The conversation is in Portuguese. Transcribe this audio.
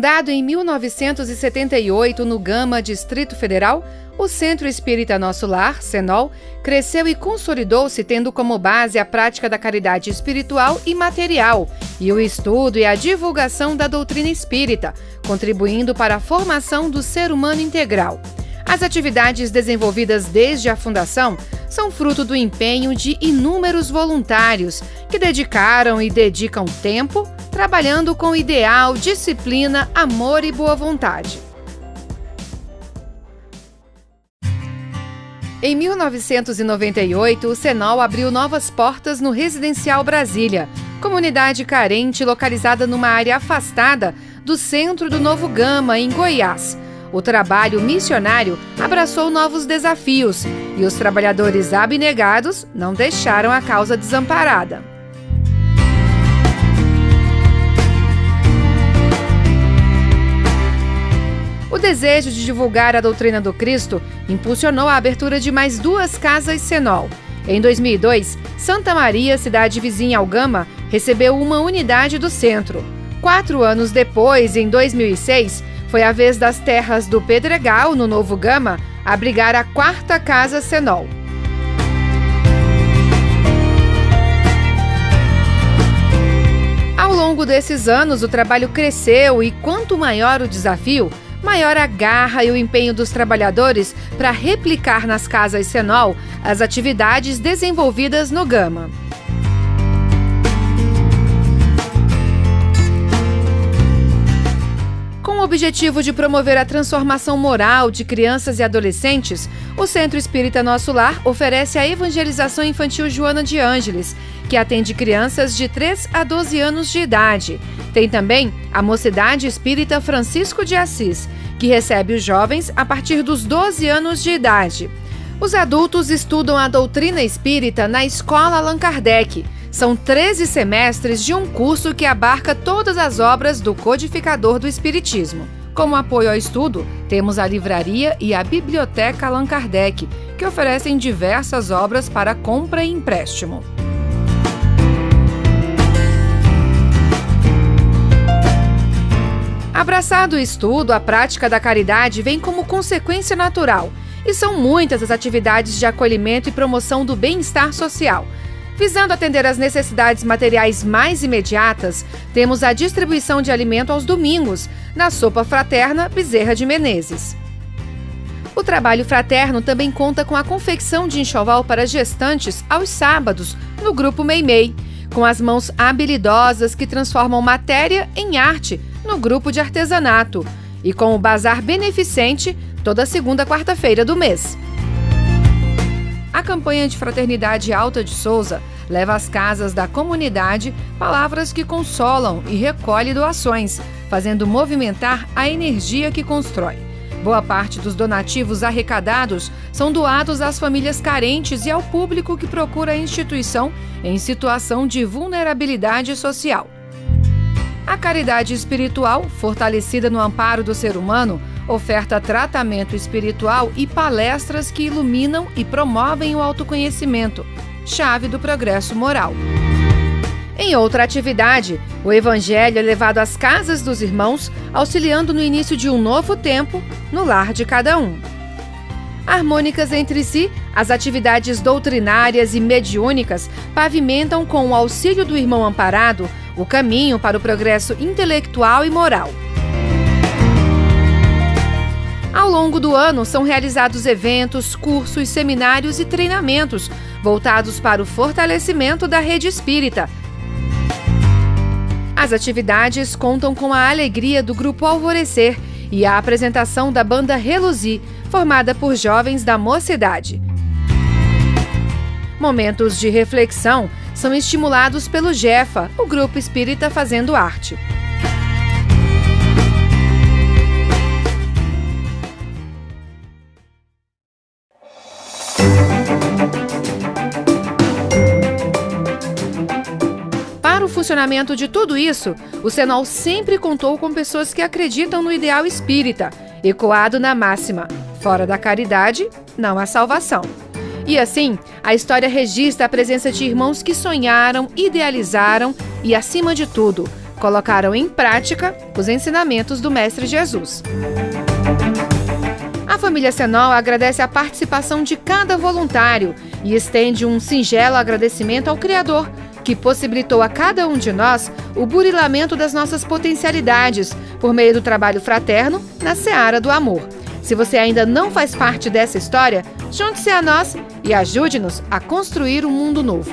Fundado em 1978 no Gama, Distrito Federal, o Centro Espírita Nosso Lar, CENOL, cresceu e consolidou-se tendo como base a prática da caridade espiritual e material e o estudo e a divulgação da doutrina espírita, contribuindo para a formação do ser humano integral. As atividades desenvolvidas desde a fundação são fruto do empenho de inúmeros voluntários que dedicaram e dedicam tempo trabalhando com ideal, disciplina, amor e boa vontade. Em 1998, o Senol abriu novas portas no Residencial Brasília, comunidade carente localizada numa área afastada do centro do Novo Gama, em Goiás. O trabalho missionário abraçou novos desafios e os trabalhadores abnegados não deixaram a causa desamparada. Desejo de divulgar a doutrina do Cristo impulsionou a abertura de mais duas casas Senol. Em 2002, Santa Maria, cidade vizinha ao Gama, recebeu uma unidade do centro. Quatro anos depois, em 2006, foi a vez das terras do Pedregal, no Novo Gama, abrigar a quarta casa Senol. Ao longo desses anos, o trabalho cresceu e quanto maior o desafio, maior a garra e o empenho dos trabalhadores para replicar nas casas Senol as atividades desenvolvidas no Gama. Com o objetivo de promover a transformação moral de crianças e adolescentes, o Centro Espírita Nosso Lar oferece a evangelização infantil Joana de Ângeles, que atende crianças de 3 a 12 anos de idade. Tem também a Mocidade Espírita Francisco de Assis, que recebe os jovens a partir dos 12 anos de idade. Os adultos estudam a doutrina espírita na Escola Allan Kardec. São 13 semestres de um curso que abarca todas as obras do codificador do Espiritismo. Como apoio ao estudo, temos a livraria e a Biblioteca Allan Kardec, que oferecem diversas obras para compra e empréstimo. Abraçado o estudo, a prática da caridade vem como consequência natural, e são muitas as atividades de acolhimento e promoção do bem-estar social. Visando atender às necessidades materiais mais imediatas, temos a distribuição de alimento aos domingos, na Sopa Fraterna Bezerra de Menezes. O trabalho fraterno também conta com a confecção de enxoval para gestantes aos sábados, no Grupo Meimei, com as mãos habilidosas que transformam matéria em arte no grupo de artesanato e com o bazar beneficente toda segunda quarta-feira do mês. A campanha de Fraternidade Alta de Souza leva às casas da comunidade palavras que consolam e recolhe doações, fazendo movimentar a energia que constrói. Boa parte dos donativos arrecadados são doados às famílias carentes e ao público que procura a instituição em situação de vulnerabilidade social. A caridade espiritual, fortalecida no amparo do ser humano, oferta tratamento espiritual e palestras que iluminam e promovem o autoconhecimento, chave do progresso moral. Em outra atividade, o Evangelho é levado às casas dos irmãos, auxiliando no início de um novo tempo no lar de cada um. Harmônicas entre si, as atividades doutrinárias e mediúnicas pavimentam com o auxílio do irmão amparado o caminho para o progresso intelectual e moral. Ao longo do ano, são realizados eventos, cursos, seminários e treinamentos voltados para o fortalecimento da rede espírita. As atividades contam com a alegria do Grupo Alvorecer e a apresentação da banda Reluzir, formada por jovens da mocidade. Momentos de reflexão são estimulados pelo Jefa, o grupo espírita fazendo arte. Para o funcionamento de tudo isso, o Senol sempre contou com pessoas que acreditam no ideal espírita, ecoado na máxima: fora da caridade, não há salvação. E assim, a história registra a presença de irmãos que sonharam, idealizaram e, acima de tudo, colocaram em prática os ensinamentos do Mestre Jesus. A família Senol agradece a participação de cada voluntário e estende um singelo agradecimento ao Criador, que possibilitou a cada um de nós o burilamento das nossas potencialidades por meio do trabalho fraterno na seara do amor. Se você ainda não faz parte dessa história, junte-se a nós e ajude-nos a construir um mundo novo.